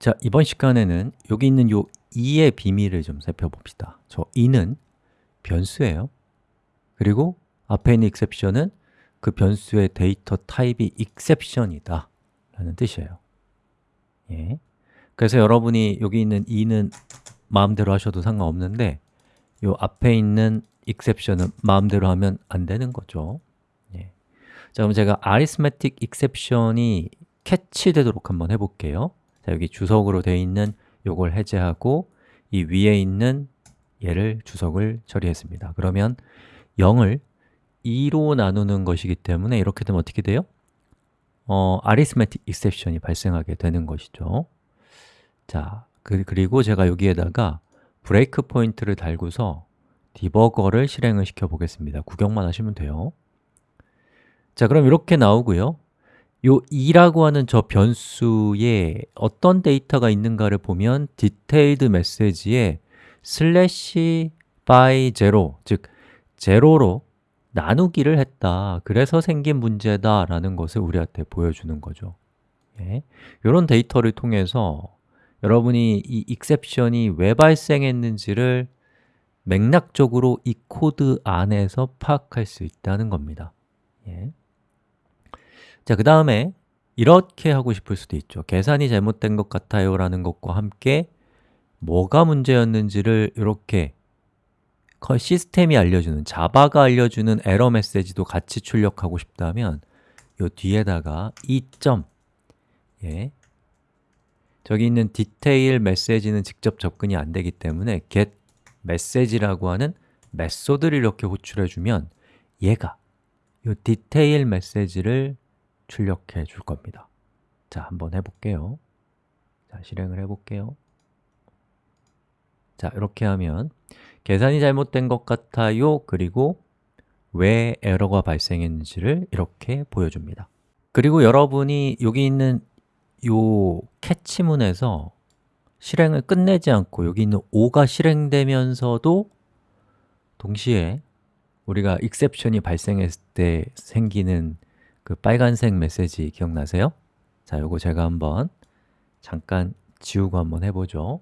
자, 이번 시간에는 여기 있는 요 2의 비밀을 좀 살펴봅시다. 저 2는 변수예요. 그리고 앞에 있는 exception은 그 변수의 데이터 타입이 exception이다 라는 뜻이에요. 예. 그래서 여러분이 여기 있는 2는 마음대로 하셔도 상관없는데 요 앞에 있는 exception은 마음대로 하면 안 되는 거죠. 예. 자, 그럼 제가 arithmetic exception이 캐치되도록 한번 해볼게요 자, 여기 주석으로 되어 있는 요걸 해제하고 이 위에 있는 얘를 주석을 처리했습니다. 그러면 0을 2로 나누는 것이기 때문에 이렇게 되면 어떻게 돼요? 어, arithmetic exception이 발생하게 되는 것이죠. 자, 그, 그리고 제가 여기에다가 브레이크 포인트를 달고서 디버거를 실행을 시켜 보겠습니다. 구경만 하시면 돼요. 자, 그럼 이렇게 나오고요 요 e라고 하는 저 변수에 어떤 데이터가 있는가를 보면 detailed message에 slash by zero, 즉 제로로 나누기를 했다 그래서 생긴 문제다 라는 것을 우리한테 보여주는 거죠 예. 이런 데이터를 통해서 여러분이 이 exception이 왜 발생했는지를 맥락적으로 이 코드 안에서 파악할 수 있다는 겁니다 예. 자, 그 다음에 이렇게 하고 싶을 수도 있죠 계산이 잘못된 것 같아요 라는 것과 함께 뭐가 문제였는지를 이렇게 시스템이 알려주는, 자바가 알려주는 에러 메시지도 같이 출력하고 싶다면 이 뒤에다가 2점 예. 저기 있는 디테일 메시지는 직접 접근이 안 되기 때문에 get message라고 하는 메소드를 이렇게 호출해주면 얘가 이 디테일 메시지를 출력해 줄 겁니다. 자, 한번 해볼게요. 자, 실행을 해볼게요. 자, 이렇게 하면 계산이 잘못된 것 같아요. 그리고 왜 에러가 발생했는지를 이렇게 보여줍니다. 그리고 여러분이 여기 있는 요 캐치문에서 실행을 끝내지 않고 여기 있는 5가 실행되면서도 동시에 우리가 exception이 발생했을 때 생기는 그 빨간색 메시지 기억나세요? 자, 요거 제가 한번 잠깐 지우고 한번 해보죠.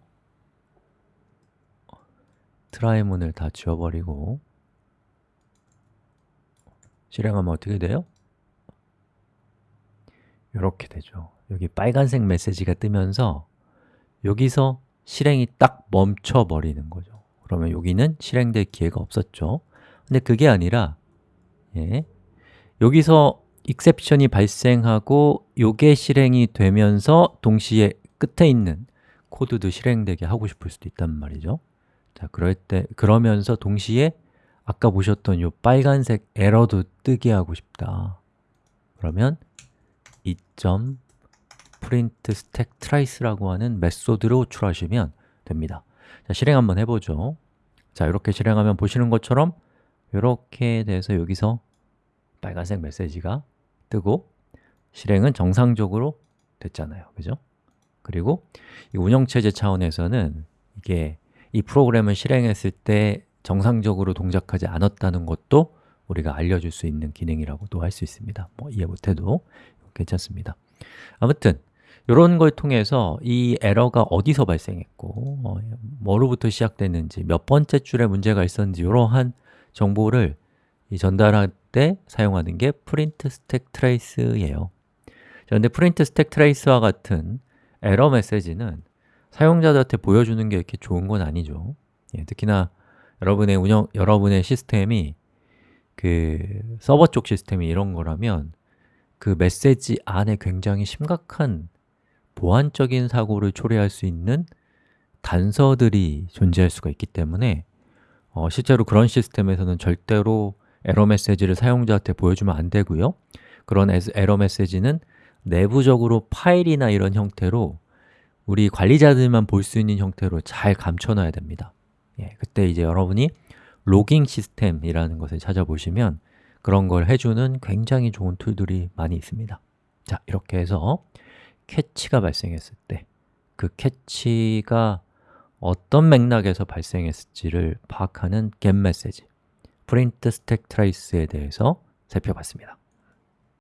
try 문을 다 지워버리고. 실행하면 어떻게 돼요? 이렇게 되죠. 여기 빨간색 메시지가 뜨면서 여기서 실행이 딱 멈춰버리는 거죠. 그러면 여기는 실행될 기회가 없었죠. 근데 그게 아니라 예, 여기서 exception이 발생하고 요게 실행이 되면서 동시에 끝에 있는 코드도 실행되게 하고 싶을 수도 있단 말이죠 자, 그럴 때 그러면서 동시에 아까 보셨던 요 빨간색 에러도 뜨게 하고 싶다. 그러면 2.print stack trace라고 하는 메소드로 호출하시면 됩니다. 자, 실행 한번 해보죠. 자, 이렇게 실행하면 보시는 것처럼 이렇게 돼서 여기서 빨간색 메시지가 뜨고 실행은 정상적으로 됐잖아요. 그죠? 그리고 이 운영체제 차원에서는 이게 이 프로그램을 실행했을 때 정상적으로 동작하지 않았다는 것도 우리가 알려줄 수 있는 기능이라고도 할 수 있습니다 뭐 이해 못해도 괜찮습니다 아무튼 이런 걸 통해서 이 에러가 어디서 발생했고 어, 뭐로부터 시작됐는지 몇 번째 줄에 문제가 있었는지 이러한 정보를 전달할 때 사용하는 게 print stack trace예요. 그런데 print stack trace와 같은 에러 메시지는 사용자들한테 보여주는 게 이렇게 좋은 건 아니죠. 예, 특히나 여러분의 운영, 여러분의 시스템이 그 서버 쪽 시스템이 이런 거라면 그 메시지 안에 굉장히 심각한 보안적인 사고를 초래할 수 있는 단서들이 존재할 수가 있기 때문에 어, 실제로 그런 시스템에서는 절대로 에러 메시지를 사용자한테 보여주면 안 되고요. 그런 에러 메시지는 내부적으로 파일이나 이런 형태로 우리 관리자들만 볼 수 있는 형태로 잘 감춰놔야 됩니다. 예, 그때 이제 여러분이 logging 시스템이라는 것을 찾아보시면 그런 걸 해주는 굉장히 좋은 tool들이 많이 있습니다. 자, 이렇게 해서 catch가 발생했을 때 그 catch가 어떤 맥락에서 발생했을지를 파악하는 get message print stack trace에 대해서 살펴봤습니다